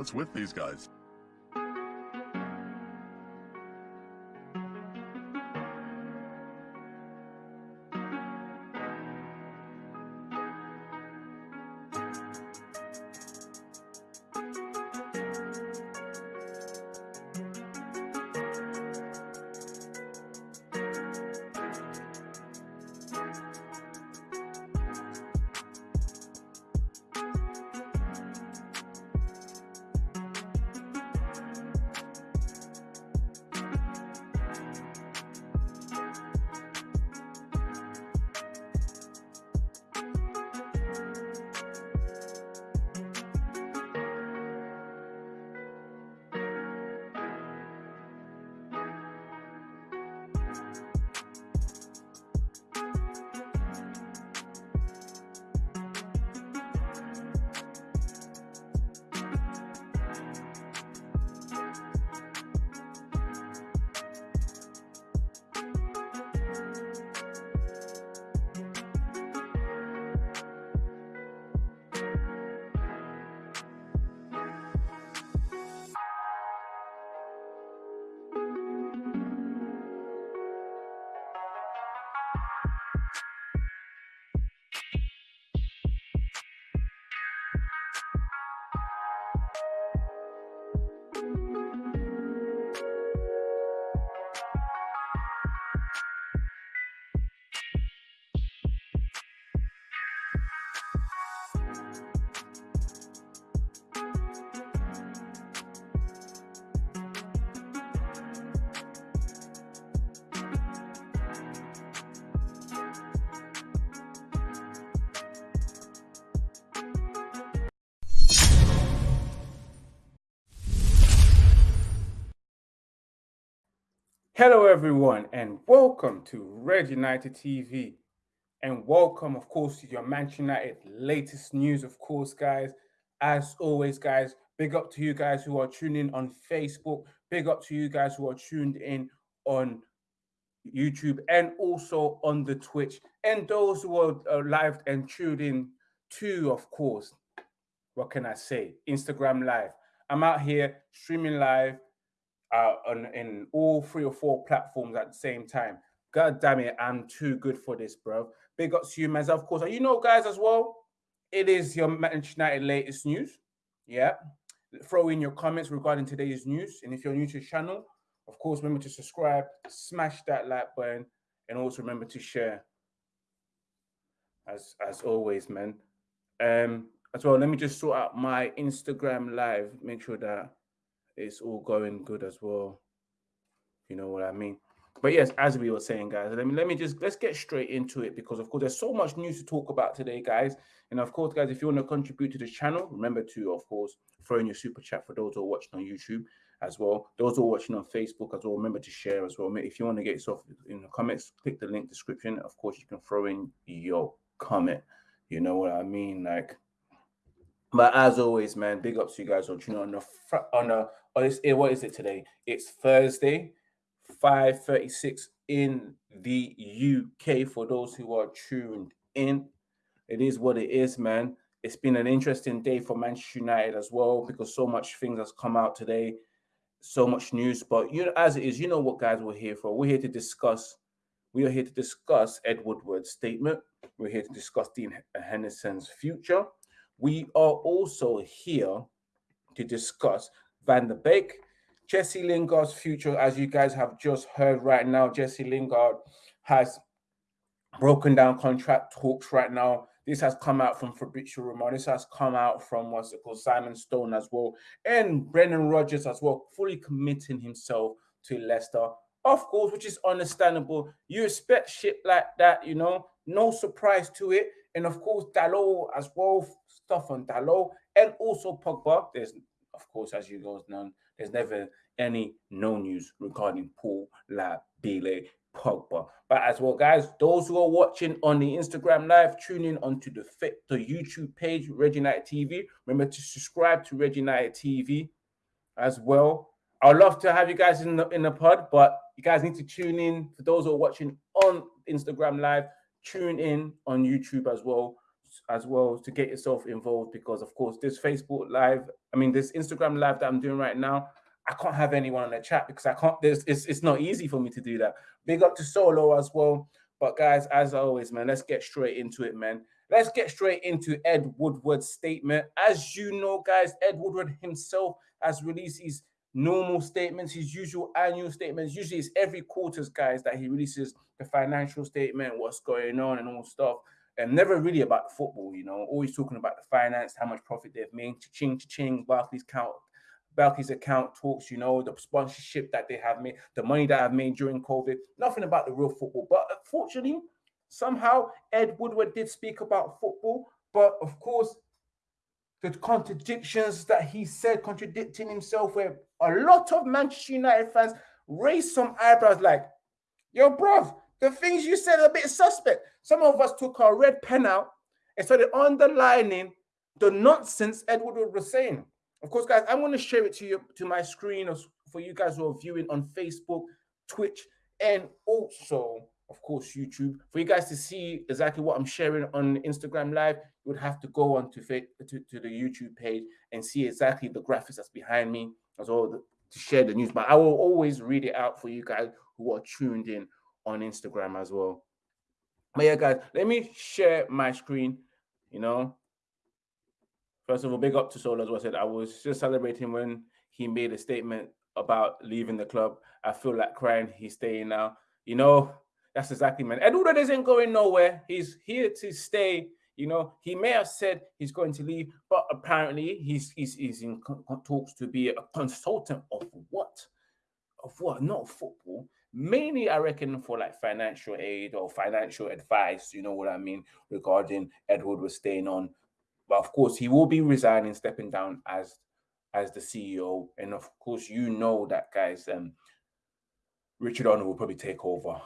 What's with these guys? Hello, everyone, and welcome to Red United TV. And welcome, of course, to your Manchester United latest news, of course, guys. As always, guys, big up to you guys who are tuning on Facebook. Big up to you guys who are tuned in on YouTube and also on the Twitch. And those who are uh, live and tuned in too, of course, what can I say? Instagram Live. I'm out here streaming live uh, on in all three or four platforms at the same time. God damn it, I'm too good for this, bro. Big up to you, man. Of course, you know, guys, as well. It is your Manchester United latest news. Yeah. Throw in your comments regarding today's news. And if you're new to the channel, of course, remember to subscribe, smash that like button, and also remember to share. As as always, man. Um, as well, let me just sort out my Instagram live. Make sure that it's all going good as well. You know what I mean? But yes, as we were saying, guys, let me let me just let's get straight into it because of course there's so much news to talk about today, guys. And of course, guys, if you want to contribute to the channel, remember to, of course, throw in your super chat for those who are watching on YouTube as well. Those who are watching on Facebook as well, remember to share as well. If you want to get yourself in the comments, click the link description. Of course, you can throw in your comment. You know what I mean? Like but as always, man, big ups to you guys on tuning on the on a on this eh, what is it today? It's Thursday, 5:36 in the UK for those who are tuned in. It is what it is, man. It's been an interesting day for Manchester United as well because so much things has come out today, so much news. But you know, as it is, you know what guys we're here for. We're here to discuss. We are here to discuss Ed Woodward's statement. We're here to discuss Dean Henderson's future we are also here to discuss Van de Beek, Jesse Lingard's future. As you guys have just heard right now, Jesse Lingard has broken down contract talks right now. This has come out from Fabrizio Romano. This has come out from what's it called, Simon Stone as well, and Brendan Rodgers as well, fully committing himself to Leicester. Of course, which is understandable. You expect shit like that, you know, no surprise to it. And of course, Dalot as well, stuff on Dalot, and also Pogba. There's, of course, as you guys know, there's never any no news regarding Paul Labile Pogba. But as well, guys, those who are watching on the Instagram live, tune in onto the the YouTube page, Red United TV. Remember to subscribe to Red United TV as well. I'd love to have you guys in the in the pod, but you guys need to tune in. For those who are watching on Instagram live, tune in on YouTube as well as well to get yourself involved because of course this Facebook live, I mean this Instagram live that I'm doing right now, I can't have anyone in the chat because I can't. There's it's it's not easy for me to do that. Big up to Solo as well. But guys, as always, man, let's get straight into it, man. Let's get straight into Ed Woodward's statement. As you know, guys, Ed Woodward himself has released his normal statements, his usual annual statements. Usually it's every quarters, guys, that he releases the financial statement, what's going on and all stuff. And never really about football, you know, always talking about the finance, how much profit they've made, ching ching, Barclays count, Barclays account talks, you know, the sponsorship that they have made, the money that I've made during COVID, nothing about the real football. But uh, unfortunately, somehow Ed Woodward did speak about football, but of course, the contradictions that he said, contradicting himself, where a lot of Manchester United fans raised some eyebrows like, yo, bruv, the things you said are a bit suspect. Some of us took our red pen out and started underlining the nonsense Edward was saying. Of course, guys, I'm going to share it to you to my screen for you guys who are viewing on Facebook, Twitch, and also, of course, YouTube. For you guys to see exactly what I'm sharing on Instagram Live, you would have to go on to, to, to the YouTube page and see exactly the graphics that's behind me as well to share the news. But I will always read it out for you guys who are tuned in on Instagram as well. But yeah, guys, let me share my screen. You know, first of all, big up to Solo as well. I said I was just celebrating when he made a statement about leaving the club. I feel like crying. He's staying now. You know, that's exactly man. Eduardo isn't going nowhere. He's here to stay. You know, he may have said he's going to leave, but apparently he's he's, he's in talks to be a consultant of what? Of what? Not football. Mainly, I reckon for like financial aid or financial advice. You know what I mean regarding Edward was staying on, but of course he will be resigning, stepping down as as the CEO, and of course you know that guys. Um, Richard Arnold will probably take over.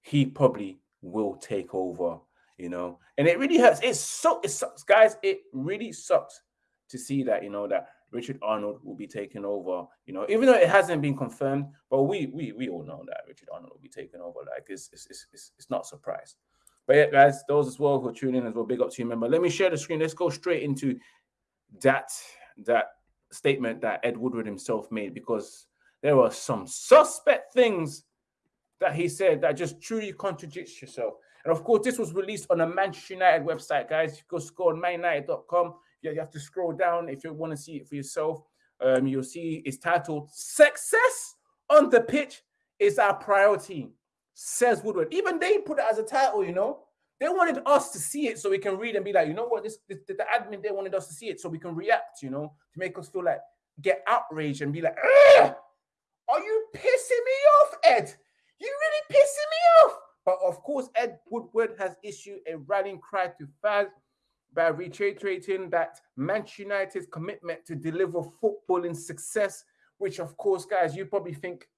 He probably will take over you know, and it really hurts. It's so it sucks, guys. It really sucks to see that, you know, that Richard Arnold will be taking over, you know, even though it hasn't been confirmed, but we we we all know that Richard Arnold will be taking over. Like it's it's it's, it's, not a surprise. But yeah, guys, those as well who are tuning in as well, big up to you. Remember, let me share the screen. Let's go straight into that that statement that Ed Woodward himself made because there were some suspect things that he said that just truly contradicts yourself. And of course, this was released on a Manchester United website, guys. You go score on manunited.com. You have to scroll down if you want to see it for yourself. Um, you'll see it's titled Success on the Pitch is Our Priority, says Woodward. Even they put it as a title, you know. They wanted us to see it so we can read and be like, you know what, this, this the admin, they wanted us to see it so we can react, you know, to make us feel like get outraged and be like, are you pissing me off, Ed? You really pissing me off? But of course, Ed Woodward has issued a rallying cry to fans by reiterating that Manchester United's commitment to deliver footballing success, which of course, guys, you probably think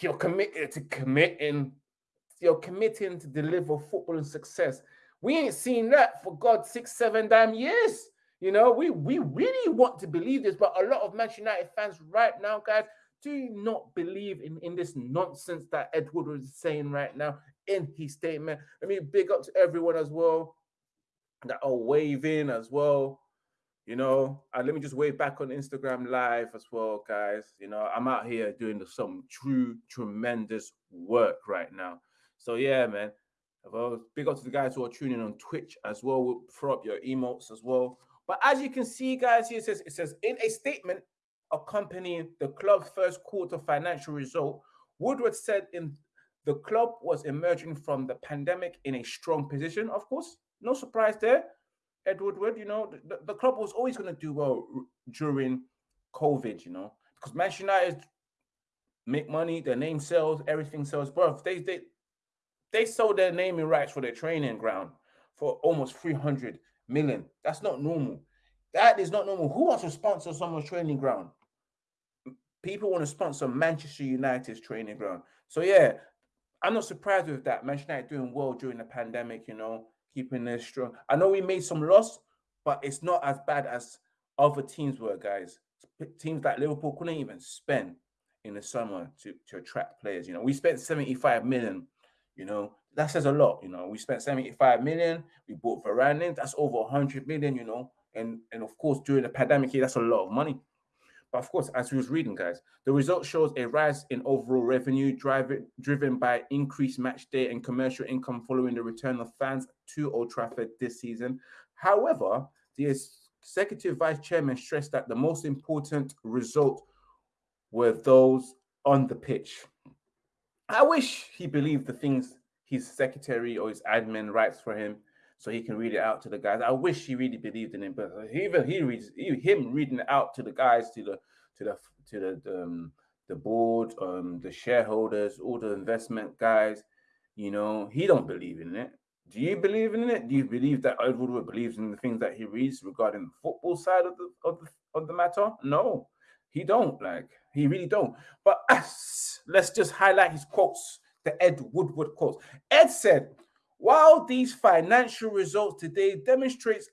you're committed to committing, you're committing to deliver footballing success. We ain't seen that for God six, seven damn years. You know, we we really want to believe this, but a lot of Manchester United fans right now, guys, do not believe in, in this nonsense that Edward is saying right now in his statement. Let me big up to everyone as well that are waving as well. You know, and let me just wave back on Instagram live as well, guys. You know, I'm out here doing some true, tremendous work right now. So yeah, man. Well, big up to the guys who are tuning on Twitch as well. We'll throw up your emotes as well. But as you can see, guys, here it says it says in a statement, accompanying the club's first quarter financial result, Woodward said in the club was emerging from the pandemic in a strong position. Of course, no surprise there. Ed Woodward, you know, the, the club was always going to do well during COVID, you know, because Manchester United make money, their name sells, everything sells. Bro, they they they sold their naming rights for their training ground for almost 300 million. That's not normal. That is not normal. Who wants to sponsor someone's training ground? people want to sponsor Manchester United's training ground. So yeah, I'm not surprised with that. Manchester United doing well during the pandemic, you know, keeping their strong. I know we made some loss, but it's not as bad as other teams were, guys. Teams like Liverpool couldn't even spend in the summer to, to attract players. You know, we spent 75 million, You know, that says a lot. You know, we spent 75 million, we bought Varane that's over 100 million, you know. And and of course, during the pandemic that's a lot of money. But of course, as we was reading, guys, the result shows a rise in overall revenue driven driven by increased match day and commercial income following the return of fans to Old Trafford this season. However, the executive vice chairman stressed that the most important result were those on the pitch. I wish he believed the things his secretary or his admin writes for him so he can read it out to the guys. I wish he really believed in him, but even he reads him reading it out to the guys, to the to the to the the, um, the board, um, the shareholders, all the investment guys. You know, he don't believe in it. Do you believe in it? Do you believe that Ed Woodward believes in the things that he reads regarding the football side of the of the, of the matter? No, he don't. Like he really don't. But us, let's just highlight his quotes. The Ed Woodward quotes. Ed said, "While these financial results today demonstrates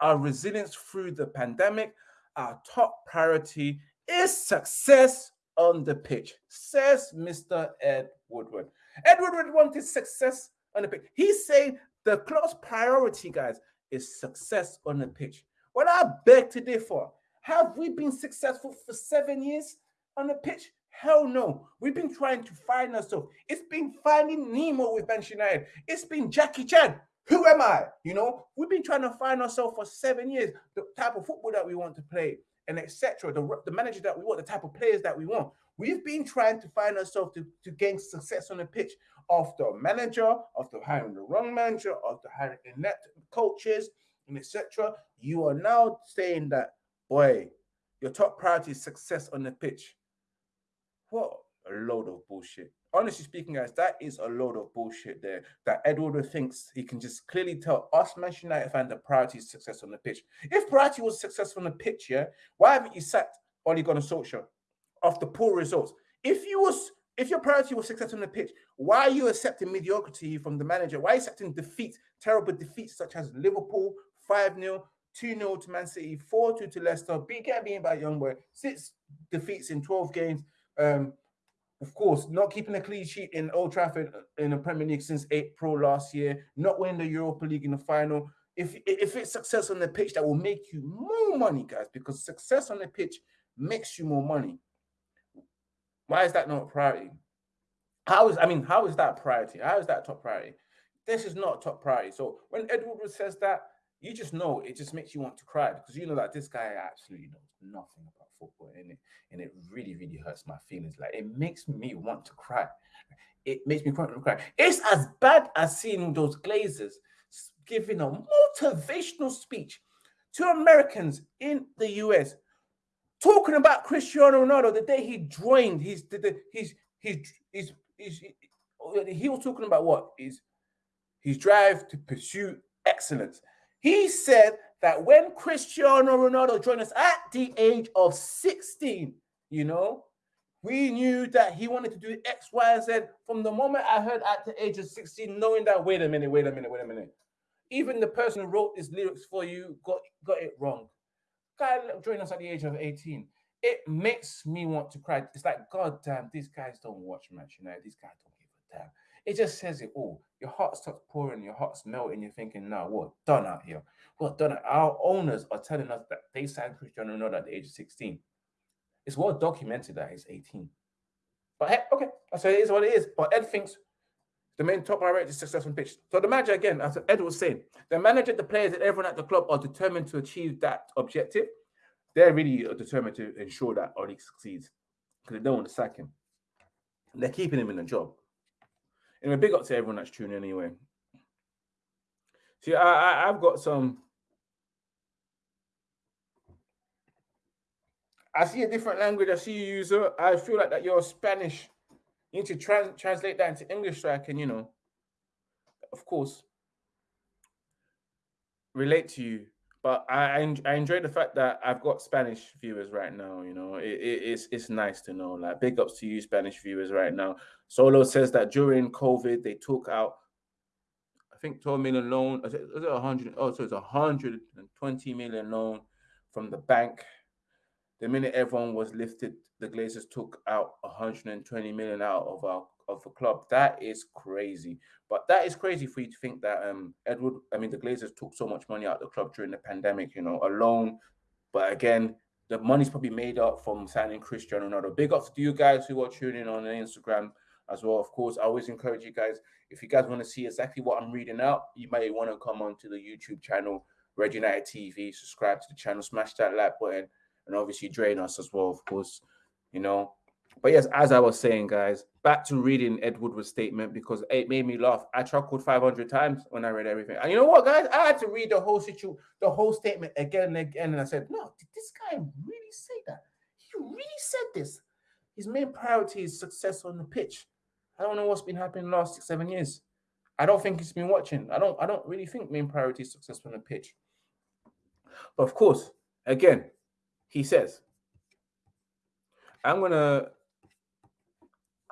our resilience through the pandemic, our top priority is success on the pitch," says Mr. Ed Woodward. Ed Woodward wanted success on the pitch. He's saying the close priority, guys, is success on the pitch. What I beg to differ. Have we been successful for seven years on the pitch? Hell no. We've been trying to find ourselves. It's been finding Nemo with Manchester United. It's been Jackie Chan. Who am I? You know, we've been trying to find ourselves for seven years, the type of football that we want to play, and etc. The, the manager that we want, the type of players that we want. We've been trying to find ourselves to, to gain success on the pitch after a manager, after hiring the wrong manager, after hiring inept coaches, and etc. You are now saying that, boy, your top priority is success on the pitch. What a load of bullshit. Honestly speaking, guys, that is a load of bullshit there. That Edward thinks he can just clearly tell us Manchester United fan the priority is success on the pitch. If priority was success on the pitch, yeah, why haven't you sacked Ole Gunnar Solskjaer after poor results? If you was if your priority was success on the pitch, why are you accepting mediocrity from the manager? Why are you accepting defeats, terrible defeats such as Liverpool 5 0, 2 0 to Man City, 4 2 to Leicester, beat get beaten by Young Boy, six defeats in 12 games. Um, of course, not keeping a clean sheet in Old Trafford in the Premier League since April last year, not winning the Europa League in the final. If, if it's success on the pitch, that will make you more money, guys, because success on the pitch makes you more money. Why is that not priority? How is I mean, how is that priority? How is that top priority? This is not top priority. So when Edward says that, you just know it just makes you want to cry because you know that this guy absolutely knows nothing about football and it and it really, really hurts my feelings. Like it makes me want to cry. It makes me want to cry. It's as bad as seeing those Glazers giving a motivational speech to Americans in the US talking about Cristiano Ronaldo the day he joined his the, his his his, his, he was talking about what is his drive to pursue excellence. He said that when Cristiano Ronaldo joined us at the age of 16, you know, we knew that he wanted to do X, Y, and Z from the moment I heard at the age of 16, knowing that wait a minute, wait a minute, wait a minute. Even the person who wrote these lyrics for you got, got it wrong guy joined us at the age of 18. It makes me want to cry. It's like, God damn, these guys don't watch match, you know, these guys don't give a damn. It just says it all. Your heart starts pouring, your heart's melting. You're thinking, now what done out here? What done? Our owners are telling us that they signed Cristiano Ronaldo at the age of 16. It's well documented that he's 18. But hey, okay, I say it is what it is. But Ed thinks the main top priority is success on pitch. So the manager, again, as Ed was saying, the manager, the players, and everyone at the club are determined to achieve that objective. They're really uh, determined to ensure that Oli succeeds because they don't want to sack him. They're keeping him in the job. And a big up to everyone that's tuning in anyway. See, I, I I've got some. I see a different language. I see you use it. I feel like that you're Spanish you need to trans- translate that into English so I can, you know, of course, relate to you. But I, I, enjoy the fact that I've got Spanish viewers right now. You know, it, it, it's it's nice to know. Like big ups to you, Spanish viewers right now. Solo says that during COVID they took out, I think 12 million loan. Is it, is it 100? Oh, so it's 120 million loan from the bank the minute everyone was lifted, the Glazers took out 120 million out of our of the club. That is crazy. But that is crazy for you to think that um Edward, I mean the Glazers took so much money out of the club during the pandemic, you know, alone. But again, the money's probably made up from signing Cristiano Ronaldo. Big ups to you guys who are tuning in on Instagram as well. Of course, I always encourage you guys, if you guys want to see exactly what I'm reading out, you may want to come on to the YouTube channel, Red United TV, subscribe to the channel, smash that like button, and obviously drain us as well, of course, you know. But yes, as I was saying, guys, back to reading Ed Woodward's statement because it made me laugh. I chuckled 500 times when I read everything. And you know what, guys? I had to read the whole situation, the whole statement again and again. And I said, no, did this guy really say that? He really said this. His main priority is success on the pitch. I don't know what's been happening last six, seven years. I don't think he's been watching. I don't, I don't really think main priority is success on the pitch. But of course, again, he says, I'm gonna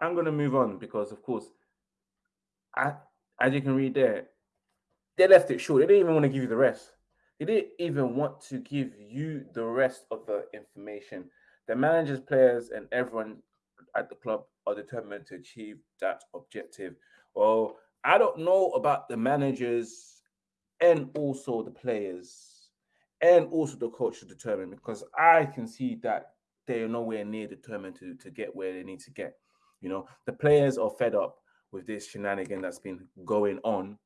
I'm going to move on because, of course, I, as you can read there, they left it short. They didn't even want to give you the rest. They didn't even want to give you the rest of the information. The managers, players, and everyone at the club are determined to achieve that objective. Well, I don't know about the managers and also the players and also the coach to determine because I can see that they are nowhere near determined to, to get where they need to get. You know, the players are fed up with this shenanigan that's been going on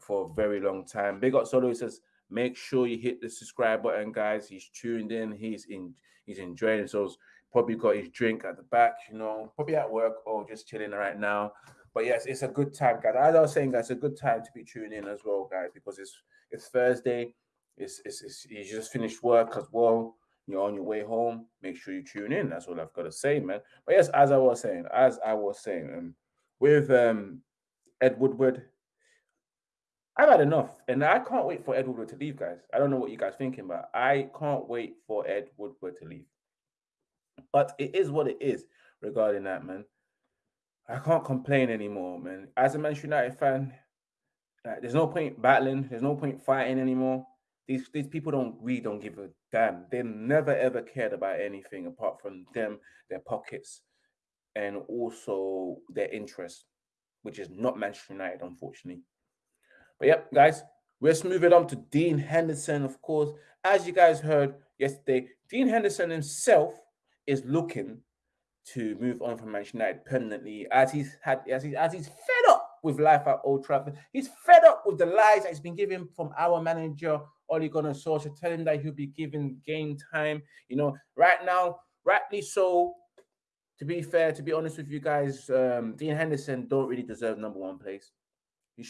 for a very long time. Big up Solo says, make sure you hit the subscribe button, guys. He's tuned in, he's in, he's enjoying. So probably got his drink at the back, you know, probably at work or just chilling right now. But yes, it's a good time, guys. As I was saying, guys, it's a good time to be tuning in as well, guys, because it's it's Thursday. It's it's, it's you just finished work as well you're on your way home, make sure you tune in. That's all I've got to say, man. But yes, as I was saying, as I was saying, um, with um, Ed Woodward, I've had enough, and I can't wait for Ed Woodward to leave, guys. I don't know what you guys thinking, but I can't wait for Ed Woodward to leave. But it is what it is regarding that, man. I can't complain anymore, man. As a Manchester United fan, there's no point battling. There's no point fighting anymore. These these people don't really don't give a damn. They never ever cared about anything apart from them, their pockets, and also their interest, which is not Manchester United, unfortunately. But yep, guys, let's move on to Dean Henderson. Of course, as you guys heard yesterday, Dean Henderson himself is looking to move on from Manchester United permanently, as he's had as he's as he's fed up with life at Old Trafford. He's fed up with the lies that he's been given from our manager, Ole Gunnar Solskjaer, telling him that he'll be given game time. You know, right now, rightly so. To be fair, to be honest with you guys, um, Dean Henderson don't really deserve number one place. He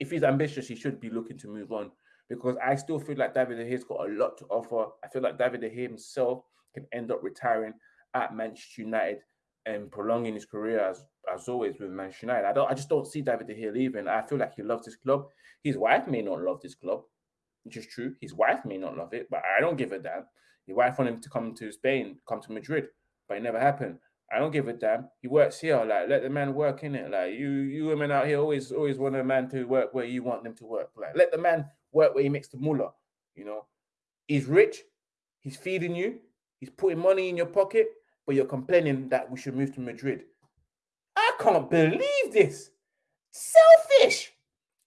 if he's ambitious, he should be looking to move on because I still feel like David De Gea's got a lot to offer. I feel like David De Gea himself can end up retiring at Manchester United and prolonging his career as as always with Manchester United. I don't I just don't see David De Gea leaving. I feel like he loves this club. His wife may not love this club, which is true. His wife may not love it, but I don't give a damn. His wife wanted him to come to Spain, come to Madrid, but it never happened. I don't give a damn. He works here. Like let the man work in it. Like you, you women out here always, always want a man to work where you want them to work. Like let the man work where he makes the mullah. You know, he's rich. He's feeding you. He's putting money in your pocket but you're complaining that we should move to Madrid. Can't believe this. Selfish.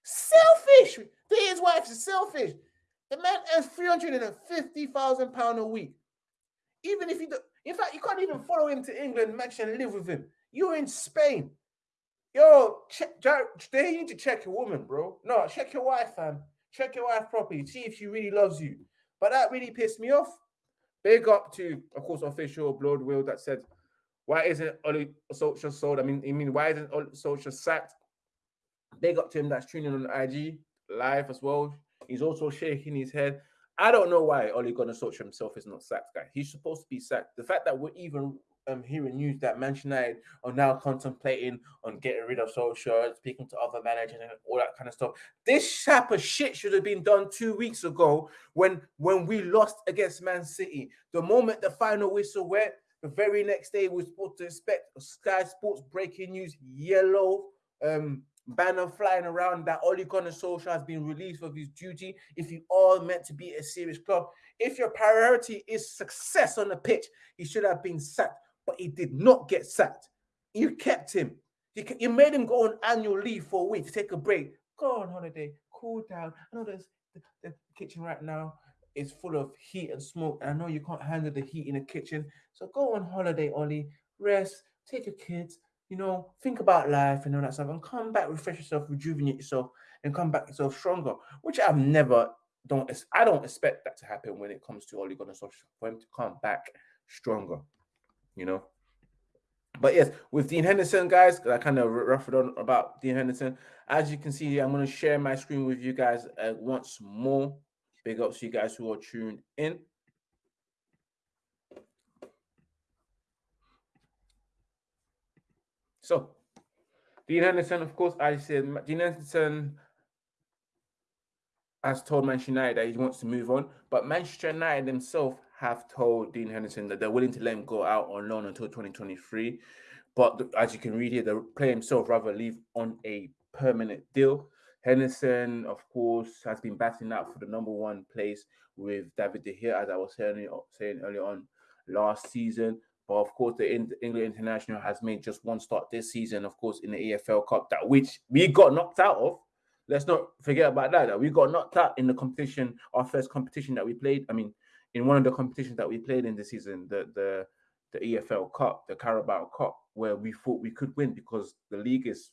Selfish. His wife is selfish. The man earns £350,000 a week. Even if you do, in fact, you can't even follow him to England, match and live with him. You're in Spain. Yo, check, they need to check your woman, bro. No, check your wife, fam. Check your wife properly. See if she really loves you. But that really pissed me off. Big up to, of course, official Blood Will that said, why isn't Ole Solskjaer sold? I mean, I mean, why isn't Ole Solskjaer sacked? Big up to him that's tuning on IG live as well. He's also shaking his head. I don't know why Ole Gunnar Solskjaer himself is not sacked, guy. He's supposed to be sacked. The fact that we're even um, hearing news that Manchester United are now contemplating on getting rid of Solskjaer, speaking to other managers and all that kind of stuff. This type of shit should have been done two weeks ago when when we lost against Man City. The moment the final whistle went, the very next day we are supposed to expect Sky Sports breaking news, yellow um, banner flying around that Ole Gunnar Solskjaer has been released of his duty. If you are meant to be a serious club, if your priority is success on the pitch, he should have been sacked but he did not get sacked. You kept him. You, you made him go on annual leave for a week to take a break. Go on holiday, cool down. I know there's the, the kitchen right now is full of heat and smoke. And I know you can't handle the heat in the kitchen. So go on holiday, Ollie. Rest, take your kids, you know, think about life and all that stuff, and come back, refresh yourself, rejuvenate yourself, and come back yourself stronger. Which I've never don't I don't expect that to happen when it comes to Ole Gunnar Solskjaer for him to come back stronger, you know. But yes, with Dean Henderson, guys, I kind of ruffled on about Dean Henderson. As you can see, I'm going to share my screen with you guys uh, once more. Big ups to you guys who are tuned in. So, Dean Henderson, of course, I said Dean Henderson has told Manchester United that he wants to move on, but Manchester United themselves have told Dean Henderson that they're willing to let him go out on loan until 2023. But as you can read here, the player himself rather leave on a permanent deal. Henderson, of course, has been battling out for the number one place with David De Gea, as I was saying, saying earlier on last season. But of course, the England international has made just one start this season, of course, in the EFL Cup, that which we got knocked out of. Let's not forget about that. That we got knocked out in the competition, our first competition that we played. I mean, in one of the competitions that we played in the season, the the the EFL Cup, the Carabao Cup, where we thought we could win because the league is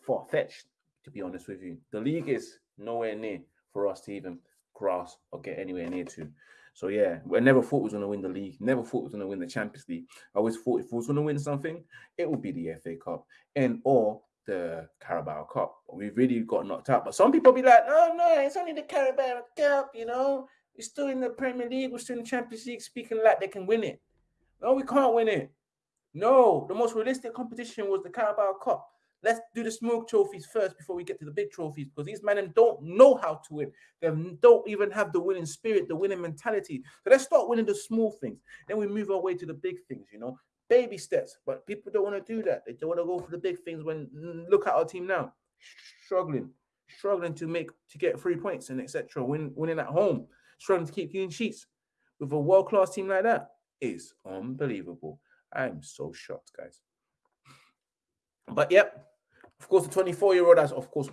far fetched. To be honest with you, the league is nowhere near for us to even grasp or get anywhere near to. So yeah, I never thought we was going to win the league. Never thought we was going to win the Champions League. I always thought if we was going to win something, it would be the FA Cup and or the Carabao Cup. We really got knocked out. But some people be like, "Oh no, it's only the Carabao Cup," you know. We're still in the Premier League. We're still in the Champions League, speaking like they can win it. No, we can't win it. No, the most realistic competition was the Carabao Cup. Let's do the smoke trophies first before we get to the big trophies because these men don't know how to win. They don't even have the winning spirit, the winning mentality. So let's start winning the small things. Then we move our way to the big things, you know, baby steps. But people don't want to do that. They don't want to go for the big things. When look at our team now, struggling, struggling to make to get three points and etc. Win, winning at home, struggling to keep clean sheets with a world class team like that is unbelievable. I'm so shocked, guys. But yep, of course, the 24 year old has, of course,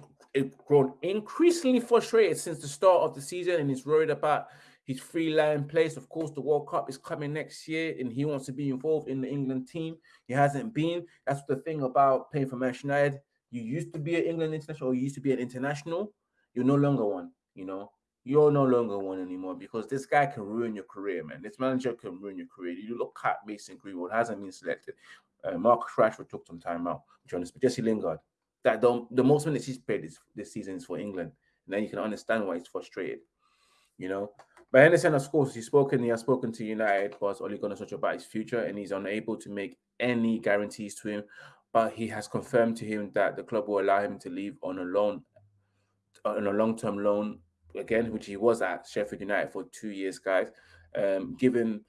grown increasingly frustrated since the start of the season and he's worried about his free line place. Of course, the World Cup is coming next year and he wants to be involved in the England team. He hasn't been. That's the thing about playing for Manchester United. You used to be an England international, or you used to be an international. You're no longer one, you know. You're no longer one anymore because this guy can ruin your career, man. This manager can ruin your career. You look at Mason Greenwood, hasn't been selected. Uh, Marcus Rashford took some time out. Jonas, but Jesse Lingard, that the, the most minutes he's played this, this season is for England. And then you can understand why he's frustrated, you know. But Henderson, of course, he's spoken, he has spoken to United, only going to talk about his future, and he's unable to make any guarantees to him. But he has confirmed to him that the club will allow him to leave on a loan, on a long-term loan again, which he was at Sheffield United for two years, guys. Um, given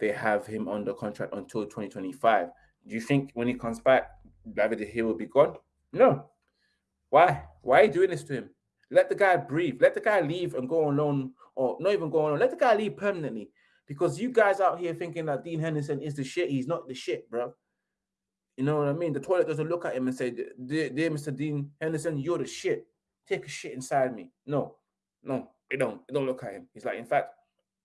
they have him under contract until 2025. Do you think when he comes back, David De Gea will be gone? No. Why? Why are you doing this to him? Let the guy breathe. Let the guy leave and go on loan, or not even go on. Let the guy leave permanently. Because you guys out here thinking that Dean Henderson is the shit. He's not the shit, bro. You know what I mean? The toilet doesn't look at him and say, "Dear, dear Mr. Dean Henderson, you're the shit. Take a shit inside me." No, no, it don't. It don't look at him. He's like, in fact,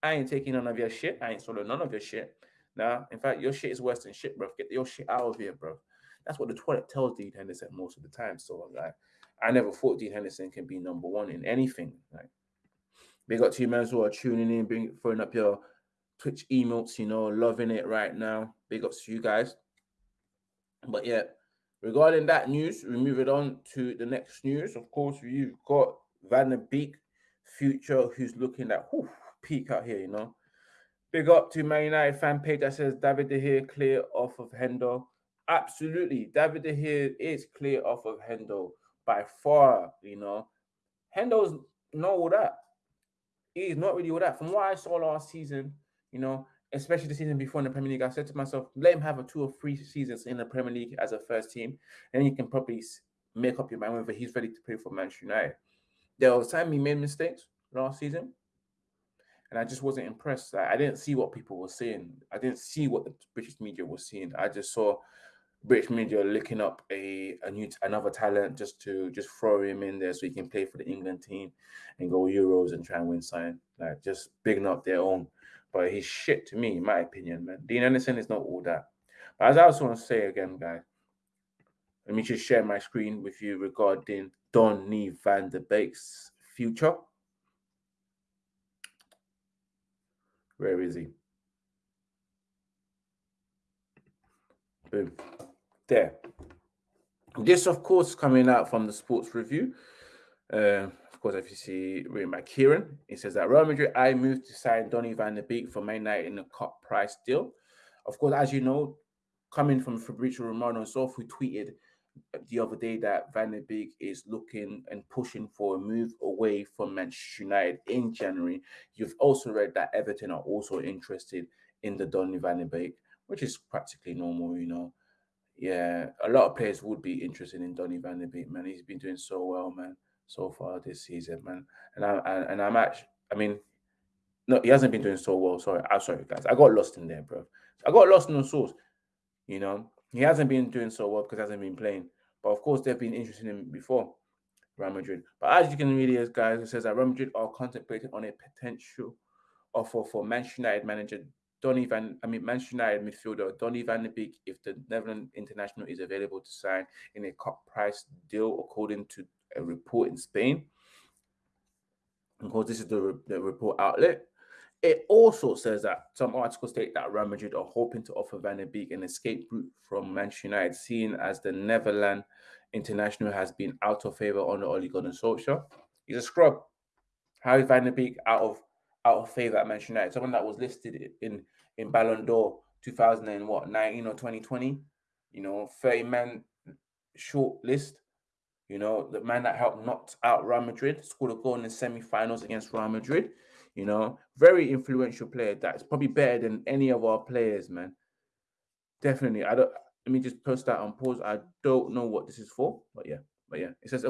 I ain't taking none of your shit. I ain't swallowing none of your shit. Nah, in fact, your shit is worse than shit, bro. Get your shit out of here, bro. That's what the toilet tells Dean Henderson most of the time. So I'm like, I never thought Dean Henderson can be number one in anything. Like, big up to you, man, who are tuning in, bring throwing up your Twitch emotes, you know, loving it right now. Big ups to you guys. But yeah, regarding that news, we move it on to the next news. Of course, you've got Van de Beek, future, who's looking at whew, peak out here, you know. Big up to Man United fan page that says David De Gea clear off of Hendo. Absolutely, David De Gea is clear off of Hendo by far. You know, Hendo's not all that. He's not really all that. From what I saw last season, you know, especially the season before in the Premier League, I said to myself, let him have a two or three seasons in the Premier League as a first team, and you can probably make up your mind whether he's ready to play for Manchester United. There was time he made mistakes last season, and I just wasn't impressed. I, I didn't see what people were saying. I didn't see what the British media was seeing. I just saw British media looking up a, a new another talent just to just throw him in there so he can play for the England team and go Euros and try and win something. Like just bigging up their own. But he's shit to me, in my opinion, man. Dean Henderson is not all that. But as I also want to say again, guys, let me just share my screen with you regarding Donny van de Beek's future. Where is he? Boom. There. This, of course, coming out from the sports review. Uh, of course, if you see written by Kieran, it says that Real Madrid I moved to sign Donny van de Beek for Man United in a cut price deal. Of course, as you know, coming from Fabrizio Romano himself, who tweeted the other day that Van de Beek is looking and pushing for a move away from Manchester United in January. You've also read that Everton are also interested in the Donny Van de Beek, which is practically normal, you know. Yeah, a lot of players would be interested in Donny Van de Beek, man. He's been doing so well, man, so far this season, man. And I and, and I'm actually, I mean, no, he hasn't been doing so well. Sorry, I'm sorry, guys. I got lost in there, bro. I got lost in the source. You know, he hasn't been doing so well because he hasn't been playing. But of course, they've been interested in him before Real Madrid. But as you can read here, guys, it says that Real Madrid are contemplating on a potential offer for Manchester United manager Donny van, I mean Manchester United midfielder Donny van de Beek if the Netherlands international is available to sign in a cut price deal, according to a report in Spain. Of course, this is the, the report outlet. It also says that some articles state that Real Madrid are hoping to offer Van de Beek an escape route from Manchester United, seeing as the Netherlands international has been out of favor under Ole Gunnar Solskjaer. He's a scrub. How is Van de Beek out of out of favor at Manchester United? Someone that was listed in in Ballon d'Or 2000 and what 19 or 2020, you know, 30 man short list. You know, the man that helped knock out Real Madrid, scored a goal in the semi-finals against Real Madrid. You know, very influential player. That's probably better than any of our players, man. Definitely. I don't. Let me just post that on pause. I don't know what this is for, but yeah, but yeah, it says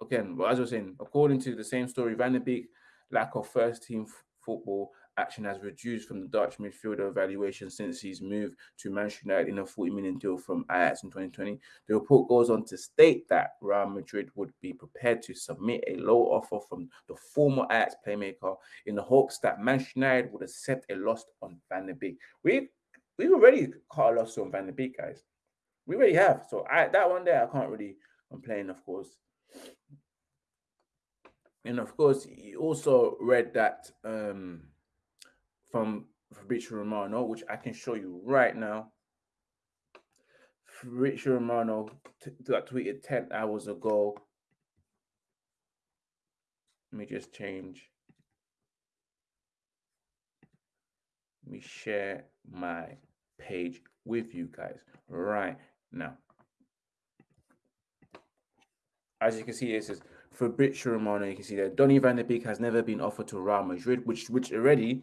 again. Well, as I was saying, according to the same story, Van de Beek lack of first team football action has reduced from the Dutch midfielder evaluation since his move to Manchester United in a 40 million deal from Ajax in 2020. The report goes on to state that Real Madrid would be prepared to submit a low offer from the former Ajax playmaker in the hopes that Manchester United would accept a loss on Van de Beek. We we've already caught a loss on Van de Beek, guys. We already have. So I that one there I can't really complain, of course. And of course, you also read that um from Fabrizio Romano, which I can show you right now. Fabrizio Romano that tweeted 10 hours ago. Let me just change. Let me share my page with you guys right now. As you can see, this is Fabrizio Romano. You can see that Donny van de Beek has never been offered to Real Madrid, which which already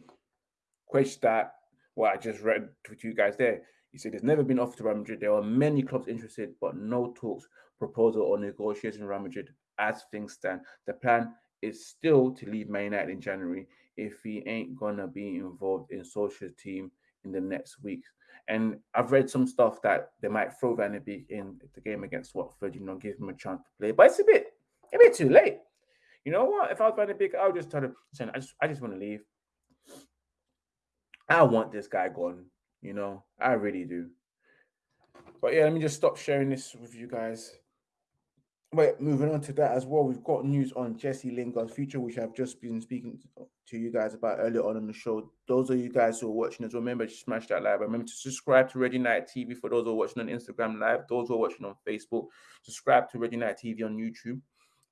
question that what I just read to you guys there. He said there's never been offered to Real Madrid. There are many clubs interested, but no talks, proposal, or negotiation Real Madrid as things stand. The plan is still to leave Man United in January if he ain't gonna be involved in social team in the next weeks. And I've read some stuff that they might throw Van de Beek in the game against Watford, you know, give him a chance to play. But it's a bit, a bit too late. You know what? If I was Van de Beek, I would just tell him, I just, I just want to leave. I want this guy gone. You know, I really do. But yeah, let me just stop sharing this with you guys. Wait, moving on to that as well, we've got news on Jesse Lingard's future, which I've just been speaking to you guys about earlier on in the show. Those of you guys who are watching as well, remember to smash that like. Remember to subscribe to Red United TV for those who are watching on Instagram Live. Those who are watching on Facebook, subscribe to Red United TV on YouTube.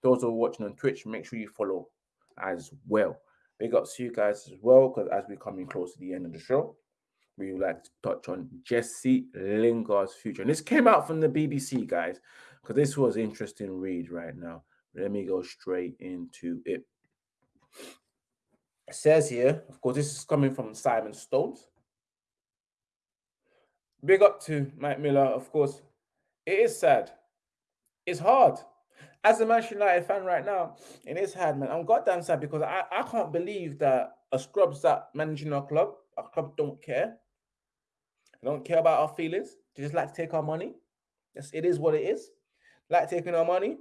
Those who are watching on Twitch, make sure you follow as well. Big ups to you guys as well, because as we're coming close to the end of the show, we would like to touch on Jesse Lingard's future. And this came out from the BBC, guys, because this was interesting read right now. Let me go straight into it. It says here, of course, this is coming from Simon Stones. Big up to Mike Miller, of course. It is sad. It's hard as a Manchester United fan right now, in his head, man, I'm goddamn sad because I, I can't believe that a scrubs that managing our club, our club don't care. They don't care about our feelings. They just like to take our money. Yes, it is what it is. Like taking our money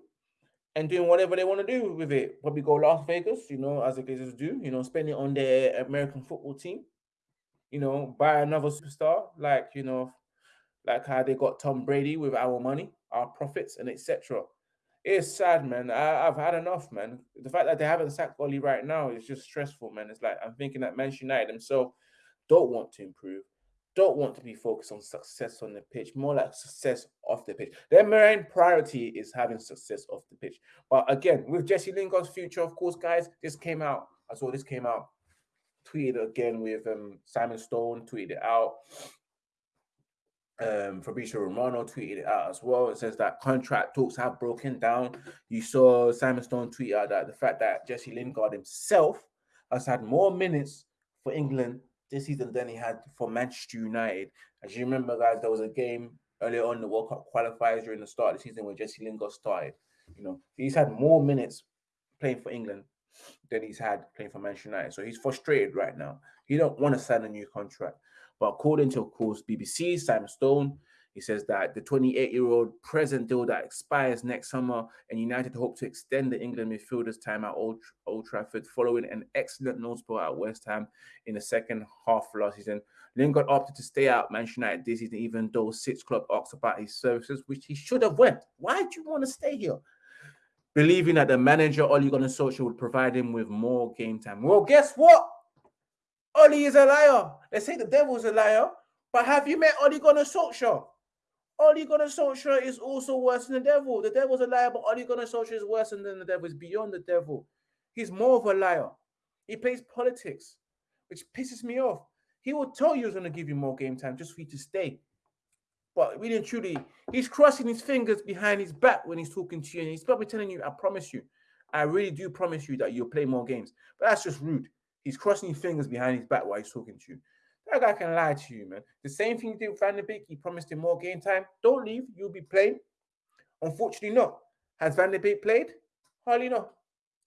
and doing whatever they want to do with it. Probably go Las Vegas, you know, as the Glazers do, you know, spend it on their American football team, you know, buy another superstar, like, you know, like how they got Tom Brady with our money, our profits, and etc. It's sad, man. I, have had enough, man. The fact that they haven't sacked Oli right now is just stressful, man. It's like I'm thinking that Manchester United themselves don't want to improve don't want to be focused on success on the pitch, more like success off the pitch. Their main priority is having success off the pitch. But again, with Jesse Lingard's future, of course, guys, this came out. I saw this came out. Tweeted again with um, Simon Stone, tweeted it out. Um, Fabrizio Romano tweeted it out as well. It says that contract talks have broken down. You saw Simon Stone tweet out that the fact that Jesse Lingard himself has had more minutes for England this season than he had for Manchester United. As you remember, guys, there was a game earlier on the World Cup qualifiers during the start of the season where Jesse Lingard started. You know, he's had more minutes playing for England than he's had playing for Manchester United. So he's frustrated right now. He don't want to sign a new contract. But according to, of course, BBC, Simon Stone, he says that the 28 year old present deal that expires next summer, and United hope to extend the England midfielder's time at Old, Old Trafford following an excellent spot at West Ham in the second half of last season. Lingard opted to stay out Manchester United this season, even though six club asked about his services, which he should have went. Why do you want to stay here? Believing that the manager Ole Gunnar Solskjaer would provide him with more game time. Well, guess what? Ole is a liar. They say the devil's a liar, but have you met Ole Gunnar Solskjaer? Ole Gunnar Solskjaer is also worse than the devil. The devil's a liar, but Ole Gunnar Solskjaer is worse than the devil. He's beyond the devil. He's more of a liar. He plays politics, which pisses me off. He will tell you he's going to give you more game time just for you to stay. But really and truly, he's crossing his fingers behind his back when he's talking to you. And he's probably telling you, I promise you, I really do promise you that you'll play more games. But that's just rude. He's crossing his fingers behind his back while he's talking to you. That guy can lie to you, man. The same thing he did with Van de Beek. He promised him more game time. Don't leave. You'll be playing. Unfortunately, not. Has Van de Beek played? Hardly not.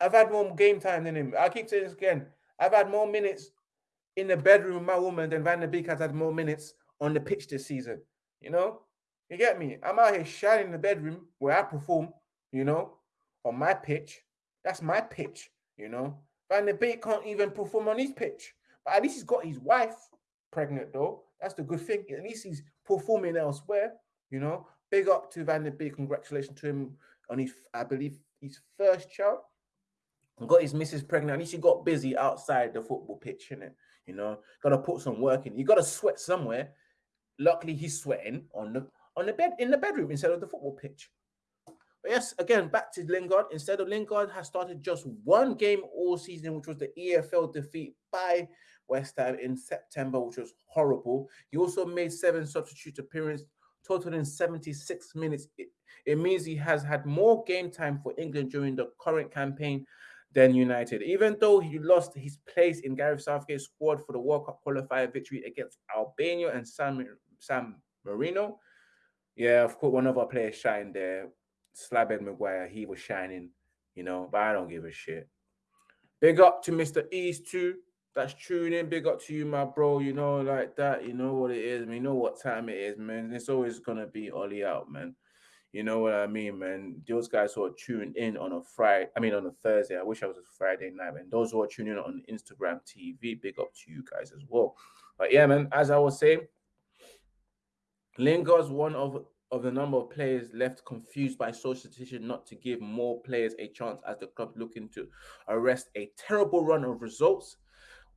I've had more game time than him. I keep saying this again. I've had more minutes in the bedroom with my woman than Van de Beek has had more minutes on the pitch this season. You know? You get me? I'm out here shining in the bedroom where I perform, you know, on my pitch. That's my pitch, you know. Van de Beek can't even perform on his pitch. But at least he's got his wife pregnant though. That's the good thing. At least he's performing elsewhere. You know, big up to Van de Beek. Congratulations to him on his, I believe, his first child. Got his missus pregnant. At least he got busy outside the football pitch, it. You know, got to put some work in. You got to sweat somewhere. Luckily, he's sweating on the on the bed in the bedroom instead of the football pitch. But yes, again, back to Lingard. Instead of Lingard has started just one game all season, which was the EFL defeat by West Ham in September, which was horrible. He also made seven substitute appearances, totaling 76 minutes. It, it means he has had more game time for England during the current campaign than United. Even though he lost his place in Gareth Southgate's squad for the World Cup qualifier victory against Albania and San, San Marino. Yeah, of course, one of our players shined there. Slabhead Maguire, he was shining, you know, but I don't give a shit. Big up to Mr. East too that's tuning. Big up to you, my bro. You know, like that. You know what it is, man. You know what time it is, man. It's always gonna be Ollie out, man. You know what I mean, man. Those guys who are tuned in on a Friday, I mean on a Thursday. I wish I was a Friday night, man. Those who are tuning in on Instagram TV, big up to you guys as well. But yeah, man, as I was saying, Lingard's one of of the number of players left confused by Solskjaer's decision not to give more players a chance as the club looking to arrest a terrible run of results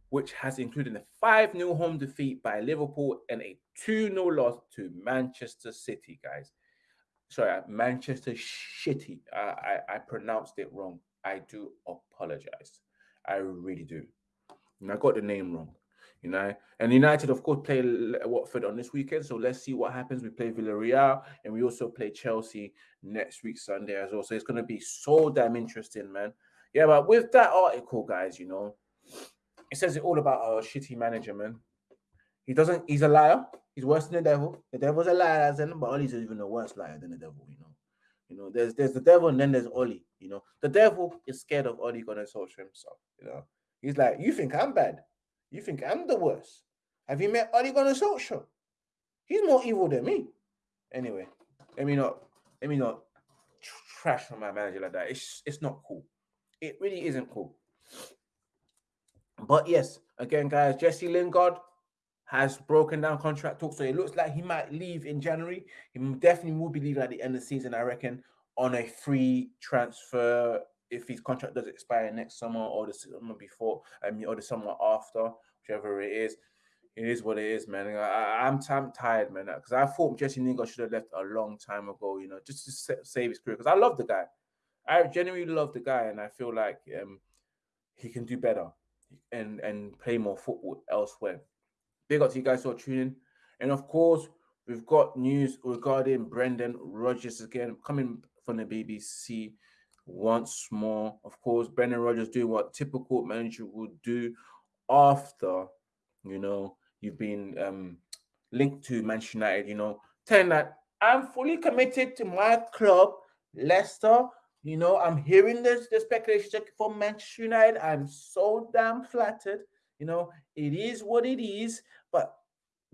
which has included a 5 0 home defeat by Liverpool and a 2 0 loss to Manchester City, guys. Sorry, uh, Manchester Shitty. I, I, I pronounced it wrong. I do apologize. I really do. And I got the name wrong, you know. And United, of course, play Watford on this weekend. So let's see what happens. We play Villarreal and we also play Chelsea next week, Sunday as well. So it's going to be so damn interesting, man. Yeah, but with that article, guys, you know, it says it all about our shitty manager, man. He doesn't. He's a liar. He's worse than the devil. The devil's a liar, then, but Ollie's even a worse liar than the devil. You know. You know. There's there's the devil, and then there's Ollie. You know. The devil is scared of Ollie Gunnar Solskjaer himself. You know. He's like, you think I'm bad? You think I'm the worst? Have you met Ollie Gunnar? He's more evil than me. Anyway, let me not let me not trash on my manager like that. It's it's not cool. It really isn't cool. But yes, again, guys, Jesse Lingard has broken down contract talk, so it looks like he might leave in January. He definitely will be leaving at the end of the season, I reckon, on a free transfer if his contract does expire next summer or the summer before, I mean, or the summer after, whichever it is. It is what it is, man. I, am tired, man, because I thought Jesse Lingard should have left a long time ago, you know, just to save his career. Because I love the guy, I genuinely love the guy, and I feel like um, he can do better and and play more football elsewhere. Big up to you guys for tuning, and of course we've got news regarding Brendan Rodgers again coming from the BBC once more. Of course, Brendan Rodgers doing what typical manager would do after, you know, you've been um, linked to Manchester United, you know, telling that I'm fully committed to my club, Leicester. You know, I'm hearing this the speculation for Manchester United. I'm so damn flattered. You know, it is what it is. But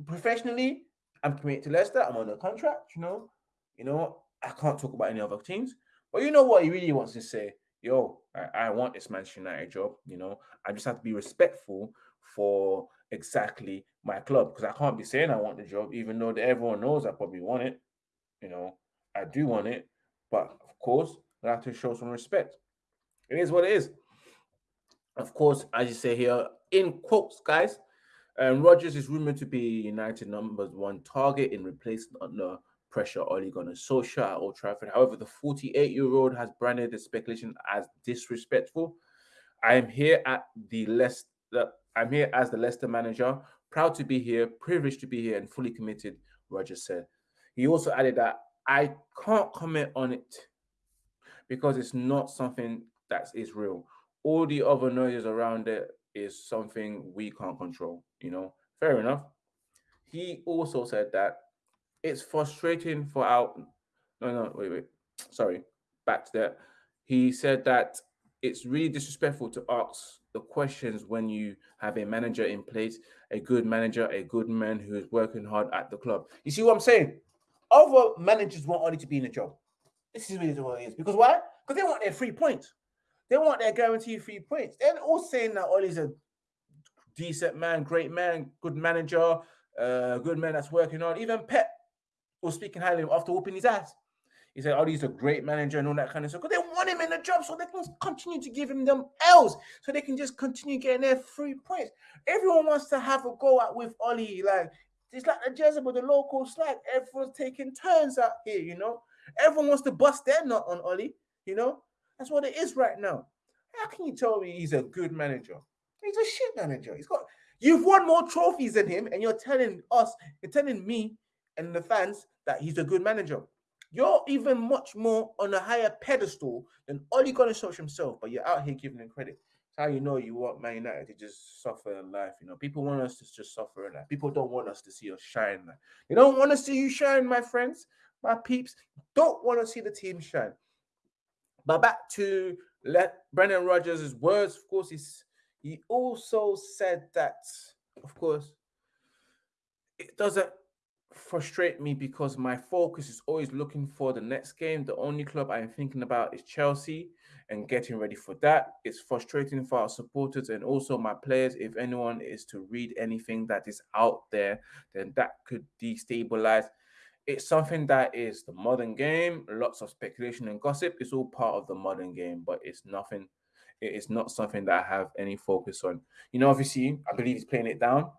professionally, I'm committed to Leicester. I'm on a contract. You know, you know, I can't talk about any other teams. But you know what he really wants to say? Yo, I, I want this Manchester United job. You know, I just have to be respectful for exactly my club because I can't be saying I want the job, even though everyone knows I probably want it. You know, I do want it, but of course, I have to show some respect. It is what it is. Of course, as you say here, in quotes, guys, um, Rodgers is rumored to be United number one target in replacement under pressure Ole Gunnar Solskjaer at Old Trafford. However, the 48-year-old has branded the speculation as disrespectful. I am here at the Leicester. I'm here as the Leicester manager, proud to be here, privileged to be here, and fully committed. Rodgers said. He also added that I can't comment on it because it's not something that is real. All the other noises around it is something we can't control. You know, fair enough. He also said that it's frustrating for our no no wait wait sorry back to that. He said that it's really disrespectful to ask the questions when you have a manager in place, a good manager, a good man who is working hard at the club. You see what I'm saying? Other managers want only to be in a job. This is really what it is. Because why? Because they want their free points. They want their guaranteed free points. They're all saying that Ollie's a decent man, great man, good manager, uh, good man that's working hard. Even Pep was speaking highly after whooping his ass. He said, "Oh, he's a great manager and all that kind of stuff." Because they want him in the job, so they can continue to give him them L's, so they can just continue getting their free points. Everyone wants to have a go at with Ollie, like it's like the Jezebel, the local slag. Everyone's taking turns out here, you know. Everyone wants to bust their nut on Ollie, you know. That's what it is right now. How can you tell me he's a good manager? He's a shit manager. He's got you've won more trophies than him, and you're telling us, you're telling me and the fans that he's a good manager. You're even much more on a higher pedestal than Ole Gunnar himself, but you're out here giving him credit. How you know you want Man United to just suffer in life. You know, people want us to just suffer in life. People don't want us to see us shine. Man. They don't want to see you shine, my friends, my peeps. Don't want to see the team shine. But back to let Brendan Rodgers' words, of course, he's, he also said that, of course, it doesn't frustrate me because my focus is always looking for the next game. The only club I'm thinking about is Chelsea and getting ready for that. It's frustrating for our supporters and also my players. If anyone is to read anything that is out there, then that could destabilize. It's something that is the modern game, lots of speculation and gossip. It's all part of the modern game, but it's nothing. It is not something that I have any focus on. You know, obviously, I believe he's playing it down.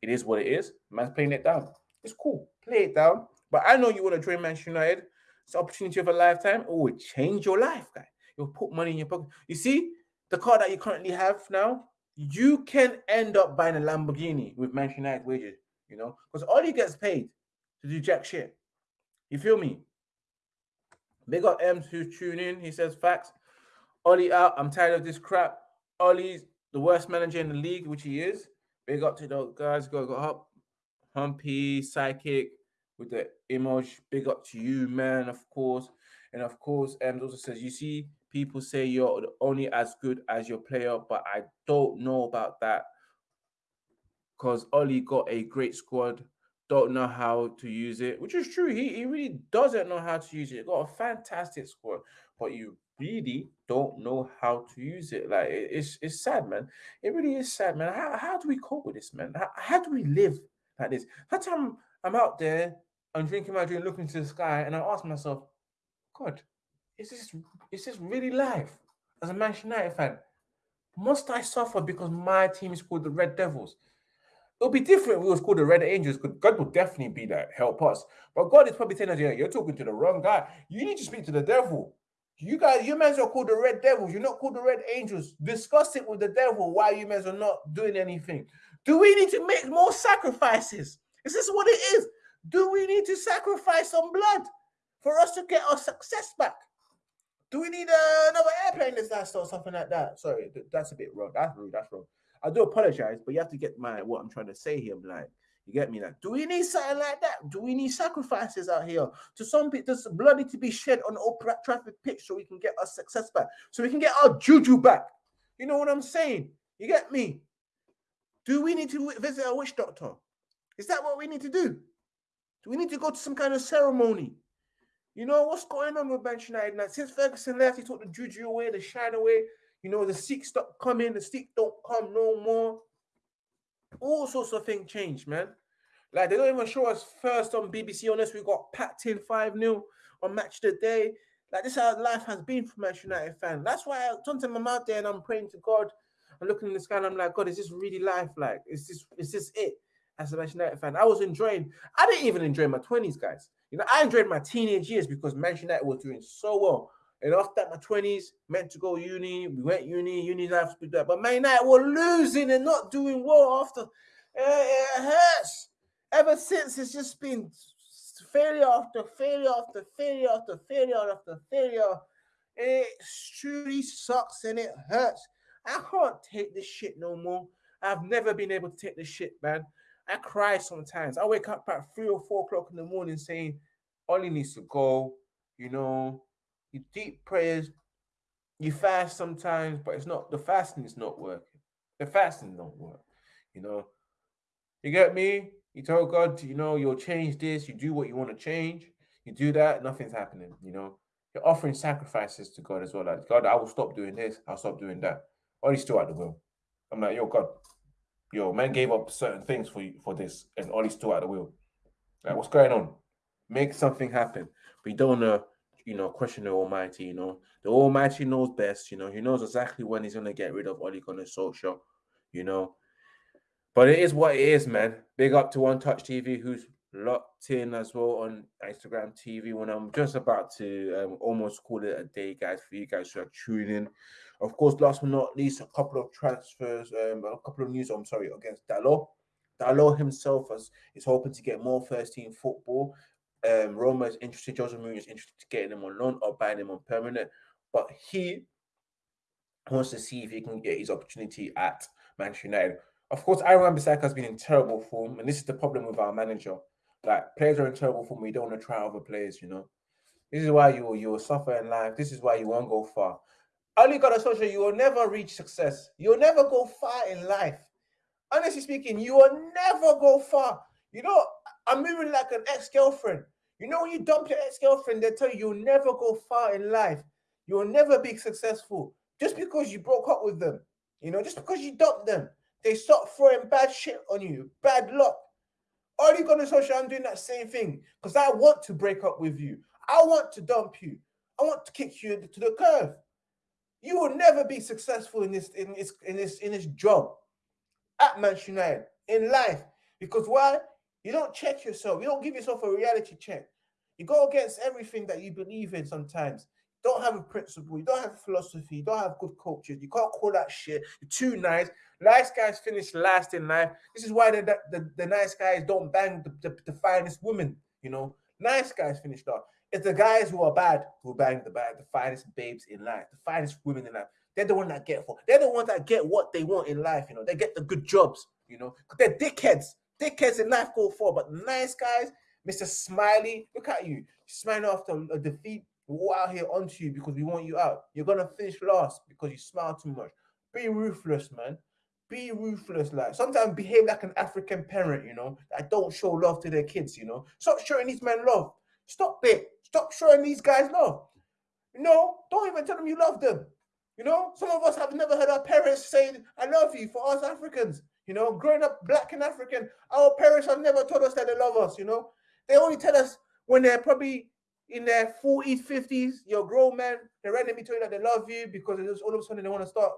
It is what it is. Man's playing it down. It's cool. Play it down. But I know you want to join Manchester United. It's opportunity of a lifetime. Oh, it will change your life, guy. You'll put money in your pocket. You see, the car that you currently have now, you can end up buying a Lamborghini with Manchester United wages, you know, because all gets paid to do jack shit. You feel me? Big up M's who's tuning in. He says facts. Ollie out. I'm tired of this crap. Ollie's the worst manager in the league, which he is. Big up to those guys. Go go up. Humpy, Psychic with the emoji. Big up to you, man, of course. And of course, um, also says, you see, people say you're only as good as your player, but I don't know about that because Ollie got a great squad. don't know how to use it, which is true. He, he really doesn't know how to use it. He got a fantastic squad, but you really don't know how to use it. Like it, it's it's sad, man. It really is sad, man. How, how do we cope with this, man? How, how do we live like this? That time I'm out there, I'm drinking my drink, looking to the sky, and I ask myself, God, is this is this really life? As a Manchester United fan, must I suffer because my team is called the Red Devils? It'll be different if it was called the Red Angels, because God will definitely be that, help us. But God is probably telling us, yeah, you're talking to the wrong guy. You need to speak to the devil. You guys, you men are called the Red Devils. You're not called the Red Angels. Discuss it with the devil why you men are not doing anything. Do we need to make more sacrifices? Is this what it is? Do we need to sacrifice some blood for us to get our success back? Do we need uh, another airplane disaster or something like that? Sorry, that's a bit wrong. That's rude. That's wrong. I do apologize, but you have to get my what I'm trying to say here. Like, you get me? Like, do we need something like that? Do we need sacrifices out here? To some people, does blood need to be shed on Old Trafford pitch so we can get our success back, so we can get our juju back? You know what I'm saying? You get me? Do we need to visit a witch doctor? Is that what we need to do? Do we need to go to some kind of ceremony? You know what's going on with Manchester United now? Since Ferguson left, he took the juju away, the shine away. You know, the seek stop coming, the seek don't come no more. All sorts of things change, man. Like they don't even show us first on BBC unless we got packed in 5-0 on match the day. Like this is how life has been for Manchester United fan. That's why I, sometimes I'm out there and I'm praying to God. I'm looking in the sky and I'm like, God, is this really life? Like, is this is this it? As a Manchester United fan, I was enjoying. I didn't even enjoy my 20s, guys. You know, I enjoyed my teenage years because Manchester United was doing so well. And after my 20s, meant to go uni, we went uni, uni life, but Man United were losing and not doing well after. Eh, it hurts. Ever since, it's just been failure after failure after failure after failure after failure. It truly sucks and it hurts. I can't take this shit no more. I've never been able to take this shit, man. I cry sometimes. I wake up at three or four o'clock in the morning saying, Ollie needs to go, you know, you deep prayers, you fast sometimes, but it's not the fasting is not working. The fasting don't work, you know. You get me? You tell God, you know, you'll change this, you do what you want to change, you do that, nothing's happening, you know. You're offering sacrifices to God as well. Like, God, I will stop doing this, I'll stop doing that. Or still at the will. I'm like, yo, God, yo, man gave up certain things for you for this, and Ollie's still at the wheel. Like, what's going on? Make something happen. We don't want to you know, question the Almighty. You know, the Almighty knows best. You know, He knows exactly when He's gonna get rid of Ole Gunnar Solskjaer. You know, but it is what it is, man. Big up to One Touch TV, who's locked in as well on Instagram TV. When I'm just about to um, almost call it a day, guys, for you guys who are tuning in. Of course, last but not least, a couple of transfers, um, a couple of news. I'm sorry, against Dalot. Dalot himself is, is hoping to get more first team football um, Roma is interested, Jose Mourinho is interested to getting him on loan or buying him on permanent, but he wants to see if he can get his opportunity at Manchester United. Of course, Aaron Bissaka has been in terrible form, and this is the problem with our manager. Like players are in terrible form, we don't want to try other players, you know. This is why you you will suffer in life. This is why you won't go far. Ole Gunnar Solskjaer, you will never reach success. You'll never go far in life. Honestly speaking, you will never go far. You know, I'm moving like an ex-girlfriend. You know, when you dump your ex-girlfriend, they tell you you'll never go far in life. You'll never be successful just because you broke up with them. You know, just because you dumped them, they start throwing bad shit on you, bad luck. Ole Gunnar Solskjaer? I'm doing that same thing because I want to break up with you. I want to dump you. I want to kick you to the curve. You will never be successful in this in this in this in this job at Manchester United in life because why? You don't check yourself. You don't give yourself a reality check. You go against everything that you believe in sometimes. Don't have a principle. You don't have philosophy. You don't have good culture. You can't call that shit. You're too nice. Nice guys finish last in life. This is why the, the, the nice guys don't bang the, the, the finest women. You know, nice guys finish last. It's the guys who are bad who bang the bad, the finest babes in life, the finest women in life. They're the ones that get for. They're the ones that get what they want in life. You know, they get the good jobs. You know, they're dickheads. Dickheads in life go for, but nice guys, Mr. Smiley, look at you, smiling after a defeat. We're out here onto you because we want you out. You're gonna finish last because you smile too much. Be ruthless, man. be ruthless. Like sometimes behave like an African parent, you know, that don't show love to their kids, you know. Stop showing these men love. Stop it. Stop showing these guys love. You know, don't even tell them you love them. You know, some of us have never heard our parents say, I love you for us Africans. You know, growing up black and African, our parents have never told us that they love us, you know. They only tell us when they're probably in their 40s, 50s, you're grown man, they're randomly telling you that they love you because all of a sudden they want to start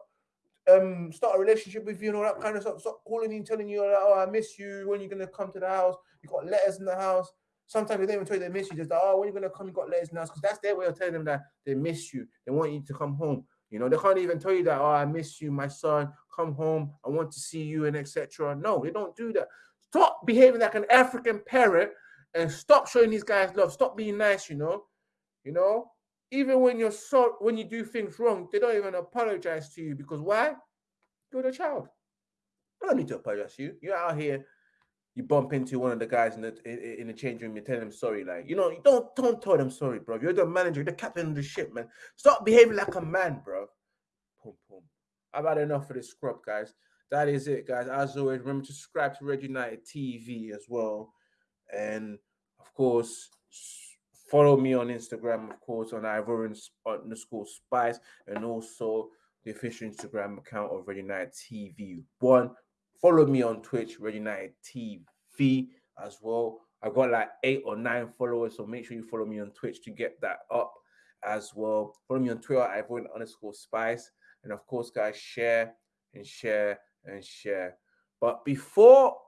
um start a relationship with you and all that kind of stuff. Stop calling you and telling you, oh, I miss you. When you're gonna come to the house? You've got letters in the house. Sometimes they don't even tell you they miss you. Just oh, when you gonna come? You got letters the because that's their way of telling them that they miss you. They want you to come home. You know, they can't even tell you that, oh, I miss you, my son. Come home. I want to see you and etc. No, they don't do that. Stop behaving like an African parent and stop showing these guys love. Stop being nice. You know, you know, even when you're so when you do things wrong, they don't even apologize to you because why? You're the child. I don't need to apologize to you. You're out here, you bump into one of the guys in the in, the change room, you tell them sorry. Like, you know, you don't don't tell them sorry, bro. You're the manager, you're the captain of the ship, man. Stop behaving like a man, bro. I've had enough of this scrub, guys. That is it, guys. As always, remember to subscribe to Red United TV as well. And of course, Follow me on Instagram, of course, on Ivorian underscore Spice, and also the official Instagram account of Red United TV One. Follow me on Twitch, Red United TV as well. I've got like eight or nine followers, so make sure you follow me on Twitch to get that up as well. Follow me on Twitter, Ivorian underscore Spice, and of course, guys, share and share and share. But before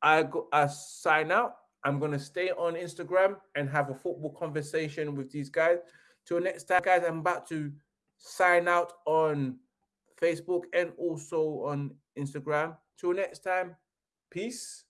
I go, I sign out. I'm going to stay on Instagram and have a football conversation with these guys. Till next time, guys, I'm about to sign out on Facebook and also on Instagram. Till next time, peace.